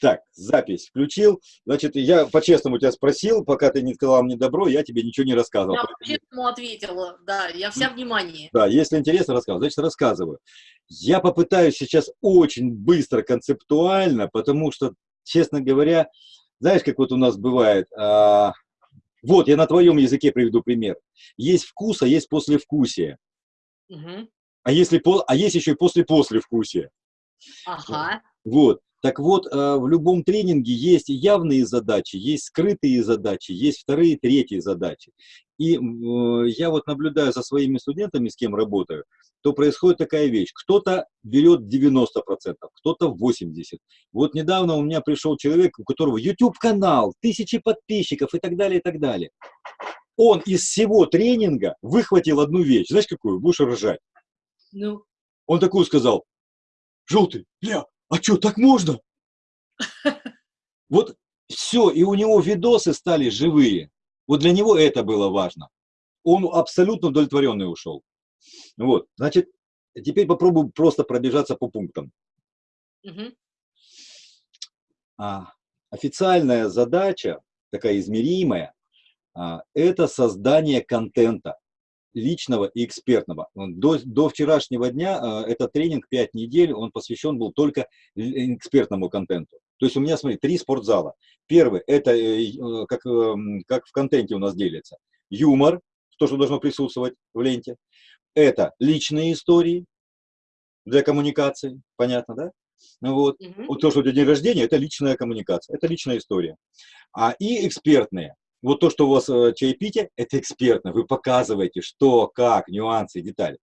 Так, запись включил. Значит, я по-честному тебя спросил, пока ты не сказал мне добро, я тебе ничего не рассказывал. Я по-честному ответила, да, я вся внимание. Да, если интересно, рассказываю. Значит, рассказываю. Я попытаюсь сейчас очень быстро, концептуально, потому что, честно говоря, знаешь, как вот у нас бывает, а, вот, я на твоем языке приведу пример. Есть вкус, а есть послевкусие. Угу. А, если, а есть еще и после-послевкусие. Ага. Вот. Так вот, э, в любом тренинге есть явные задачи, есть скрытые задачи, есть вторые, третьи задачи. И э, я вот наблюдаю за своими студентами, с кем работаю, то происходит такая вещь. Кто-то берет 90%, кто-то 80%. Вот недавно у меня пришел человек, у которого YouTube-канал, тысячи подписчиков и так далее, и так далее. Он из всего тренинга выхватил одну вещь. Знаешь, какую? Будешь ржать. Ну? Он такую сказал. Желтый, бля, а что, так можно? Вот все, и у него видосы стали живые. Вот для него это было важно. Он абсолютно удовлетворенный ушел. Вот, значит, теперь попробую просто пробежаться по пунктам. Угу. А, официальная задача, такая измеримая, а, это создание контента личного и экспертного. До, до вчерашнего дня э, этот тренинг 5 недель, он посвящен был только экспертному контенту. То есть у меня, смотри, три спортзала. Первый, это э, э, как, эм, как в контенте у нас делится. Юмор, то, что должно присутствовать в ленте. Это личные истории для коммуникации, понятно, да? Вот. Угу. вот то, что у тебя день рождения, это личная коммуникация, это личная история. А и экспертные. Вот то, что у вас э, чаепитие, это экспертно. Вы показываете, что, как, нюансы, детали.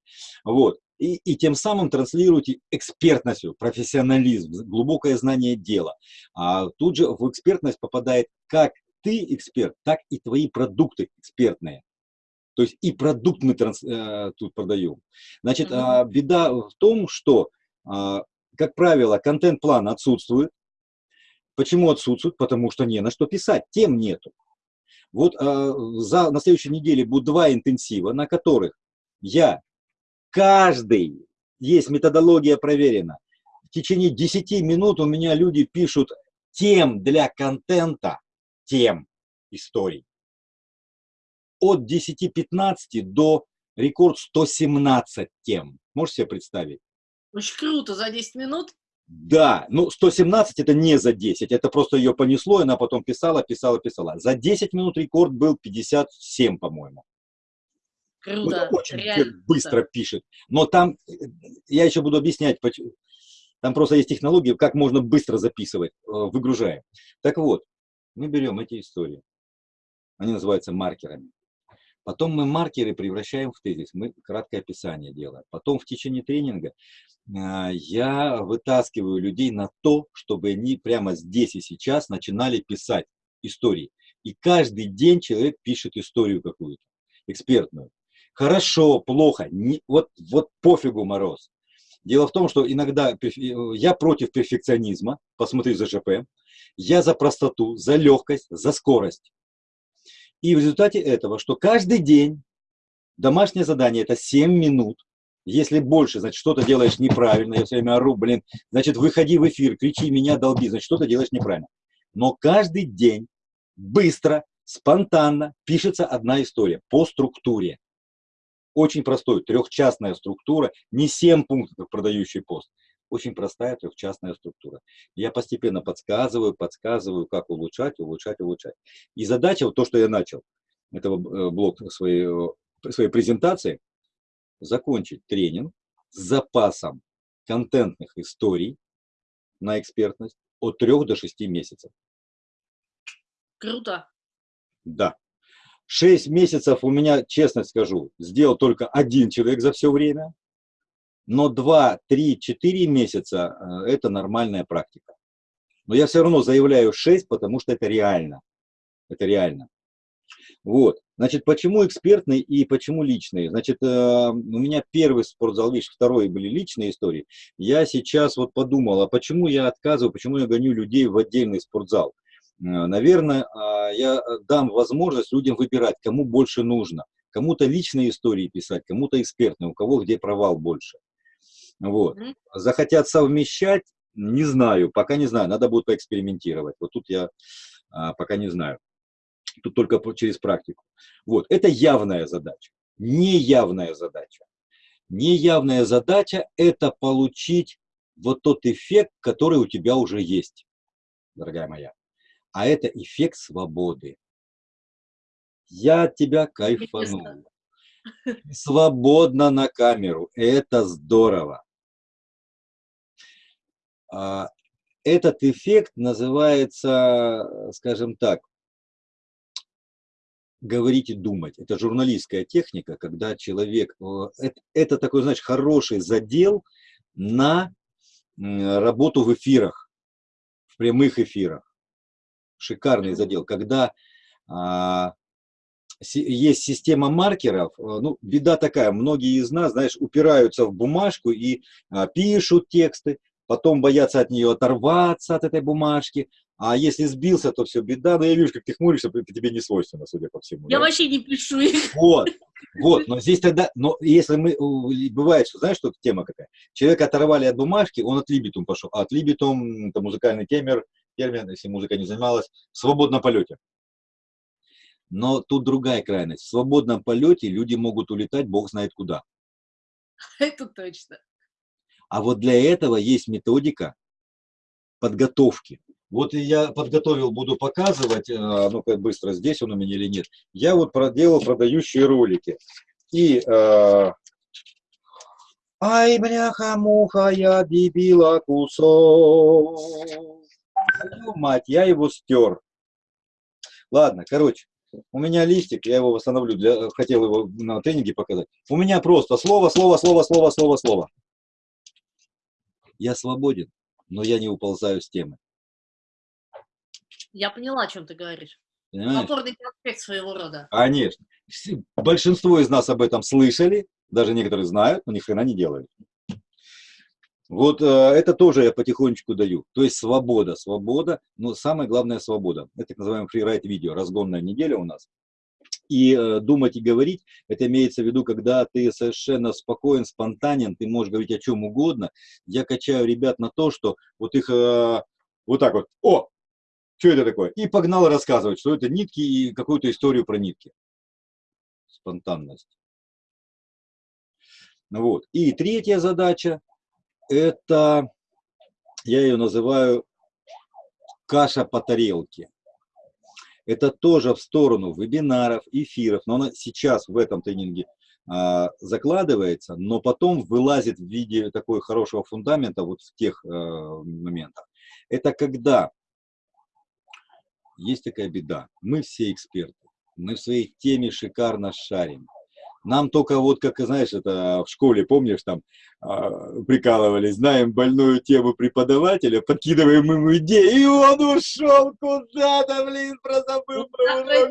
Вот. И, и тем самым транслируете экспертность, профессионализм, глубокое знание дела. А тут же в экспертность попадает как ты эксперт, так и твои продукты экспертные. То есть и продукт мы транс, э, тут продаем. Значит, mm -hmm. э, беда в том, что, э, как правило, контент-план отсутствует. Почему отсутствует? Потому что не на что писать, тем нету. Вот э, за, на следующей неделе будут два интенсива, на которых я каждый, есть методология проверена, в течение 10 минут у меня люди пишут тем для контента, тем историй. От 10-15 до рекорд 117 тем. Можете себе представить? Очень круто, за 10 минут? Да, ну 117 это не за 10, это просто ее понесло, и она потом писала, писала, писала. За 10 минут рекорд был 57, по-моему. Круто, ну, очень реально. быстро пишет. Но там, э, я еще буду объяснять, там просто есть технология, как можно быстро записывать, э, выгружая. Так вот, мы берем эти истории, они называются маркерами. Потом мы маркеры превращаем в тезис, мы краткое описание делаем. Потом в течение тренинга а, я вытаскиваю людей на то, чтобы они прямо здесь и сейчас начинали писать истории. И каждый день человек пишет историю какую-то, экспертную. Хорошо, плохо, не, вот, вот пофигу мороз. Дело в том, что иногда я против перфекционизма, посмотри за ЖП, я за простоту, за легкость, за скорость. И в результате этого, что каждый день домашнее задание это 7 минут, если больше, значит, что-то делаешь неправильно, я все время ору, блин, значит, выходи в эфир, кричи меня, долби, значит, что-то делаешь неправильно. Но каждый день быстро, спонтанно пишется одна история по структуре. Очень простой, трехчастная структура, не 7 пунктов, как продающий пост. Очень простая трехчастная структура. Я постепенно подсказываю, подсказываю, как улучшать, улучшать, улучшать. И задача, вот то, что я начал, это э, блок своей, э, своей презентации, закончить тренинг с запасом контентных историй на экспертность от 3 до 6 месяцев. Круто. Да. 6 месяцев у меня, честно скажу, сделал только один человек за все время но 2, 3, 4 месяца э, – это нормальная практика. Но я все равно заявляю 6, потому что это реально. Это реально. Вот. Значит, почему экспертный и почему личный? Значит, э, у меня первый спортзал, видишь, второй были личные истории. Я сейчас вот подумал, а почему я отказываю, почему я гоню людей в отдельный спортзал? Э, наверное, а, я дам возможность людям выбирать, кому больше нужно. Кому-то личные истории писать, кому-то экспертные, у кого где провал больше. Вот. Захотят совмещать, Не знаю, пока не знаю, надо будет поэкспериментировать. Вот тут я а, пока не знаю. Тут только через практику. Вот, это явная задача. Неявная задача. Неявная задача – это получить вот тот эффект, который у тебя уже есть, дорогая моя. А это эффект свободы. Я от тебя кайфанул. Свободно на камеру. Это здорово. А, этот эффект называется, скажем так, говорить и думать. Это журналистская техника, когда человек... Это, это такой, знаешь, хороший задел на работу в эфирах, в прямых эфирах. Шикарный задел, когда а, есть система маркеров, ну, беда такая, многие из нас, знаешь, упираются в бумажку и а, пишут тексты, потом боятся от нее оторваться, от этой бумажки, а если сбился, то все, беда. Но я вижу, как ты хмуришься, это тебе не свойственно, судя по всему. Я да? вообще не пишу их. Вот, вот, но здесь тогда, но если мы, бывает, что, знаешь, что тема какая? Человека оторвали от бумажки, он от либитум пошел. А от либитум, это музыкальный темер, термин, если музыка не занималась, в свободном полете. Но тут другая крайность. В свободном полете люди могут улетать, бог знает куда. Это точно. А вот для этого есть методика подготовки. Вот я подготовил, буду показывать, э, ну-ка быстро, здесь он у меня или нет. Я вот проделал продающие ролики. И, э, ай, бляха-муха, я дебила кусок. Мать, я его стер. Ладно, короче, у меня листик, я его восстановлю, для, хотел его на тренинге показать. У меня просто слово, слово, слово, слово, слово, слово. Я свободен, но я не уползаю с темы. Я поняла, о чем ты говоришь. Понимаешь? Опорный проспект своего рода. Конечно. Большинство из нас об этом слышали, даже некоторые знают, но ни хрена не делают. Вот э, это тоже я потихонечку даю. То есть свобода, свобода, но самое главное свобода. Это так называемый фрирайт видео, разгонная неделя у нас. И э, думать и говорить, это имеется в виду, когда ты совершенно спокоен, спонтанен, ты можешь говорить о чем угодно. Я качаю ребят на то, что вот их э, вот так вот, о, что это такое? И погнал рассказывать, что это нитки и какую-то историю про нитки. Спонтанность. Вот. И третья задача, это, я ее называю каша по тарелке. Это тоже в сторону вебинаров, эфиров, но она сейчас в этом тренинге а, закладывается, но потом вылазит в виде такой хорошего фундамента вот в тех а, моментах. Это когда есть такая беда. Мы все эксперты. Мы в своей теме шикарно шарим. Нам только вот, как, знаешь, это в школе, помнишь, там э, прикалывались, знаем больную тему преподавателя, подкидываем ему идею, и он ушел куда-то, блин, прозабыл про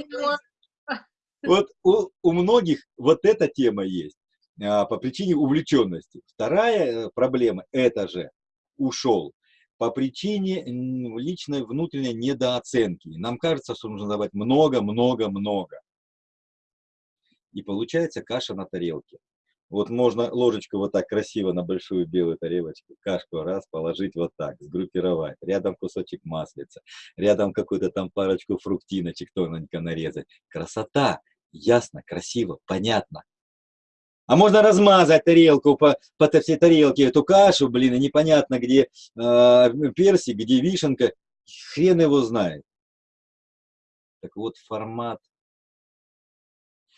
Вот у, у многих вот эта тема есть а, по причине увлеченности. Вторая э, проблема, это же ушел по причине личной внутренней недооценки. Нам кажется, что нужно давать много-много-много. И получается каша на тарелке. Вот можно ложечку вот так красиво на большую белую тарелочку, кашку раз положить вот так, сгруппировать. Рядом кусочек маслица, рядом какую-то там парочку фруктиночек тоненько нарезать. Красота! Ясно, красиво, понятно. А можно размазать тарелку по, по всей тарелке, эту кашу, блин, и непонятно, где э, персик, где вишенка. Хрен его знает. Так вот, формат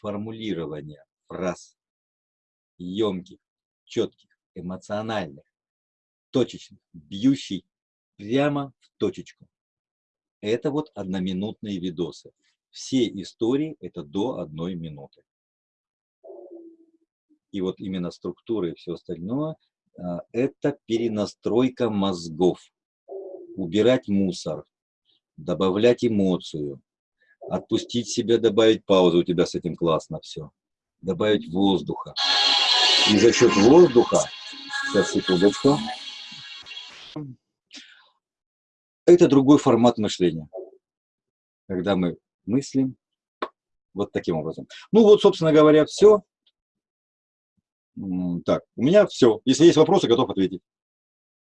формулирования фраз емких, четких, эмоциональных, точечных, бьющий прямо в точечку. Это вот одноминутные видосы. Все истории это до одной минуты и вот именно структура и все остальное, а, это перенастройка мозгов. Убирать мусор, добавлять эмоцию, отпустить себя, добавить паузу, у тебя с этим классно все. Добавить воздуха. И за счет воздуха, сейчас секундочку, это другой формат мышления. Когда мы мыслим вот таким образом. Ну вот, собственно говоря, все. Так, у меня все. Если есть вопросы, готов ответить.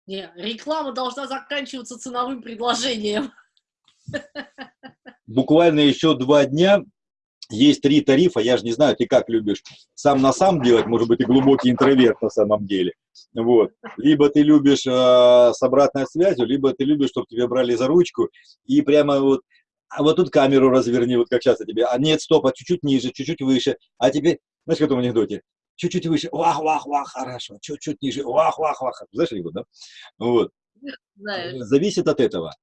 Не, реклама должна заканчиваться ценовым предложением. Буквально еще два дня есть три тарифа, я же не знаю, ты как любишь сам на сам делать, может быть, ты глубокий интроверт на самом деле. Вот. Либо ты любишь э, с обратной связью, либо ты любишь, чтобы тебя брали за ручку и прямо вот, а вот тут камеру разверни, вот как часто тебе, а нет, стоп, а чуть-чуть ниже, чуть-чуть выше, а тебе, знаешь, в этом анекдоте, чуть-чуть выше, вах-вах-вах, хорошо, чуть-чуть ниже, вах-вах-вах, знаешь анекдот, да? Вот. Знаю. Зависит от этого.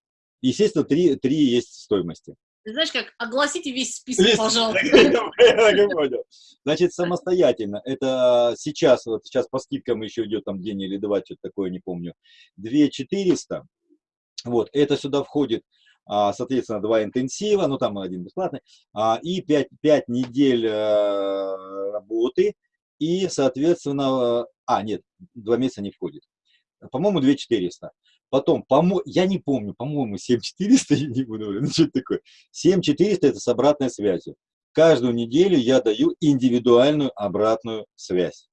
Естественно, три, три есть стоимости. Ты знаешь как, огласите весь список, весь... пожалуйста. Значит, самостоятельно. Это сейчас, вот сейчас по скидкам еще идет там день или два, что-то такое, не помню. 2400. Вот, это сюда входит, а, соответственно, два интенсива, ну там один бесплатный, а, и 5, 5 недель э, работы, и, соответственно, а, нет, два месяца не входит. По-моему, 2400. Потом, по я не помню, по-моему, 7400, я не буду говорить, ну что это такое. 7400 это с обратной связью. Каждую неделю я даю индивидуальную обратную связь.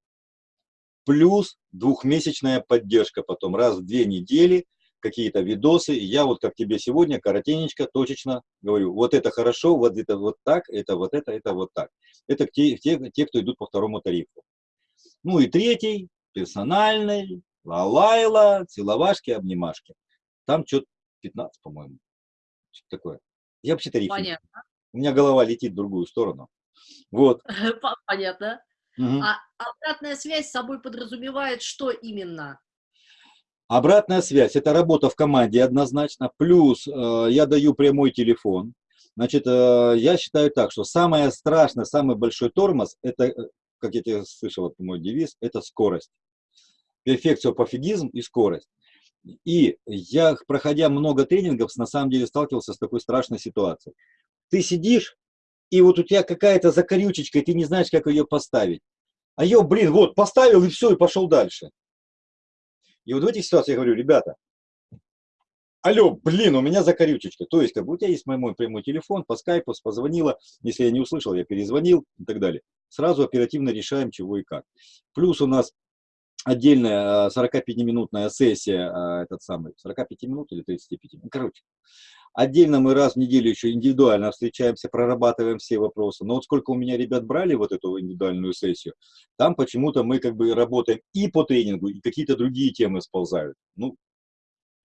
Плюс двухмесячная поддержка потом, раз в две недели, какие-то видосы. Я вот как тебе сегодня, коротенечко, точечно говорю, вот это хорошо, вот это вот так, это вот это, это вот так. Это те, те, те кто идут по второму тарифу. Ну и третий, персональный, Лалайла, целовашки, обнимашки. Там что-то 15, по-моему. Что такое. Я вообще тариф. Понятно. У меня голова летит в другую сторону. Вот. Понятно. Угу. А обратная связь с собой подразумевает что именно? Обратная связь – это работа в команде однозначно. Плюс э, я даю прямой телефон. Значит, э, я считаю так, что самое страшное, самый большой тормоз – это, э, как я тебе слышал, это мой девиз, это скорость перфекциопофигизм и скорость. И я, проходя много тренингов, на самом деле сталкивался с такой страшной ситуацией. Ты сидишь, и вот у тебя какая-то закорючечка, и ты не знаешь, как ее поставить. А ее, блин, вот, поставил, и все, и пошел дальше. И вот в этих ситуациях я говорю, ребята, алло, блин, у меня закорючечка. То есть, как бы у тебя есть мой, мой прямой телефон, по скайпу, позвонила, если я не услышал, я перезвонил и так далее. Сразу оперативно решаем, чего и как. Плюс у нас отдельная 45-минутная сессия, а, этот самый, 45 минут или 35 минут, короче. Отдельно мы раз в неделю еще индивидуально встречаемся, прорабатываем все вопросы. Но вот сколько у меня ребят брали вот эту индивидуальную сессию, там почему-то мы как бы работаем и по тренингу, и какие-то другие темы сползают. Ну,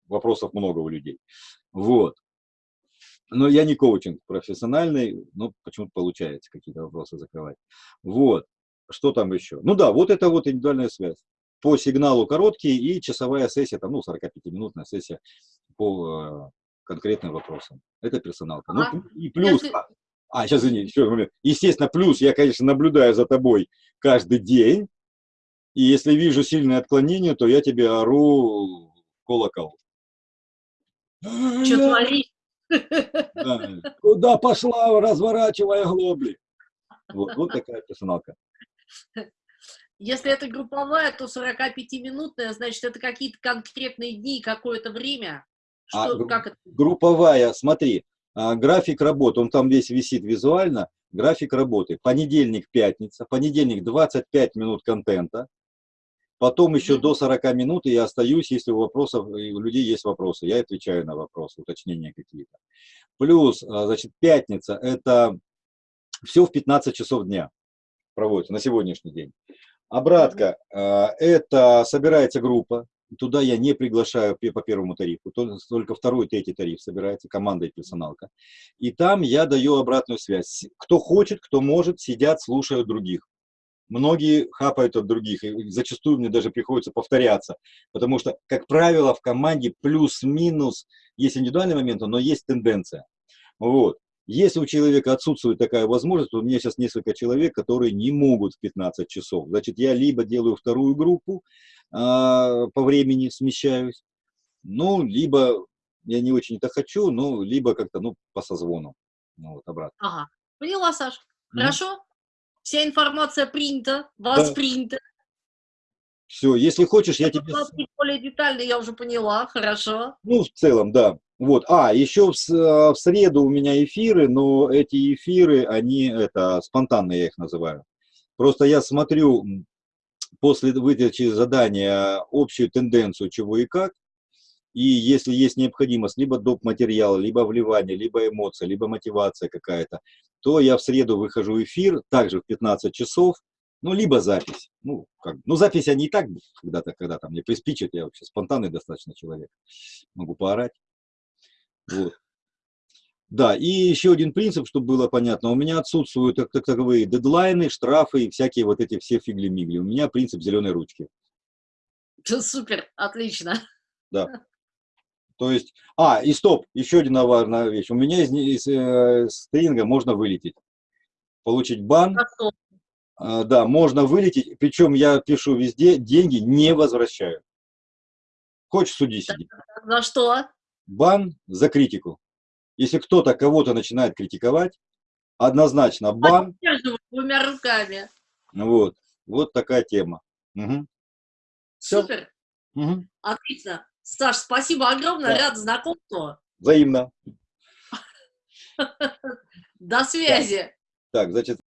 вопросов много у людей. Вот. Но я не коучинг профессиональный, но почему-то получается какие-то вопросы закрывать. Вот. Что там еще? Ну да, вот это вот индивидуальная связь по сигналу короткие и часовая сессия, там, ну, 45-минутная сессия по э, конкретным вопросам. Это персоналка. Ну, ага. Ну, и плюс... Если... А, сейчас, извини, еще момент. Естественно, плюс я, конечно, наблюдаю за тобой каждый день, и если вижу сильное отклонение, то я тебе ору колокол. Что творишь? Да. Куда пошла, разворачивая глобли? Вот, вот такая персоналка. Если это групповая, то 45-минутная, значит, это какие-то конкретные дни, какое-то время. А Что, а, как это? Групповая, смотри, а, график работы, он там весь висит визуально, график работы. Понедельник, пятница, понедельник 25 минут контента, потом еще mm -hmm. до 40 минут я остаюсь, если у вопросов, у людей есть вопросы, я отвечаю на вопросы, уточнения какие-то. Плюс, а, значит, пятница, это все в 15 часов дня проводится на сегодняшний день. Обратка а, – это собирается группа, туда я не приглашаю по первому тарифу, только второй, третий тариф собирается, команда и персоналка. И там я даю обратную связь. Кто хочет, кто может, сидят, слушают других. Многие хапают от других, и зачастую мне даже приходится повторяться, потому что, как правило, в команде плюс-минус есть индивидуальные моменты, но есть тенденция. Вот. Если у человека отсутствует такая возможность, то у меня сейчас несколько человек, которые не могут в 15 часов. Значит, я либо делаю вторую группу, а, по времени смещаюсь, ну, либо я не очень это хочу, ну, либо как-то, ну, по созвону. Ну, вот, обратно. Ага. Поняла, Саш. Хорошо? Mm Вся информация принята, воспринята. Да. Все, если хочешь, я, я тебе... Более детально я уже поняла, хорошо. Ну, в целом, да. Вот, а, еще в, в среду у меня эфиры, но эти эфиры, они, это, спонтанные я их называю. Просто я смотрю, после выдачи задания общую тенденцию чего и как, и если есть необходимость либо доп. материала, либо вливание, либо эмоция, либо мотивация какая-то, то я в среду выхожу в эфир, также в 15 часов, ну, либо запись. Ну, как, ну запись они и так когда-то, когда там мне приспичат, я вообще спонтанный достаточно человек, могу поорать. Вот. Да, и еще один принцип, чтобы было понятно, у меня отсутствуют так, так, таковые дедлайны, штрафы и всякие вот эти все фигли-мигли. У меня принцип зеленой ручки. Супер, отлично. Да. То есть, а, и стоп, еще одна важная вещь. У меня из, из, э, тренинга можно вылететь. Получить бан. А, да, можно вылететь. Причем я пишу везде, деньги не возвращаю. Хочешь, суди сиди. За что? Бан за критику. Если кто-то кого-то начинает критиковать, однозначно бан. Двумя руками. Вот, вот такая тема. Угу. Супер. Угу. Отлично. Саш, спасибо огромное, да. рад знакомству. Взаимно. До связи. Так, значит,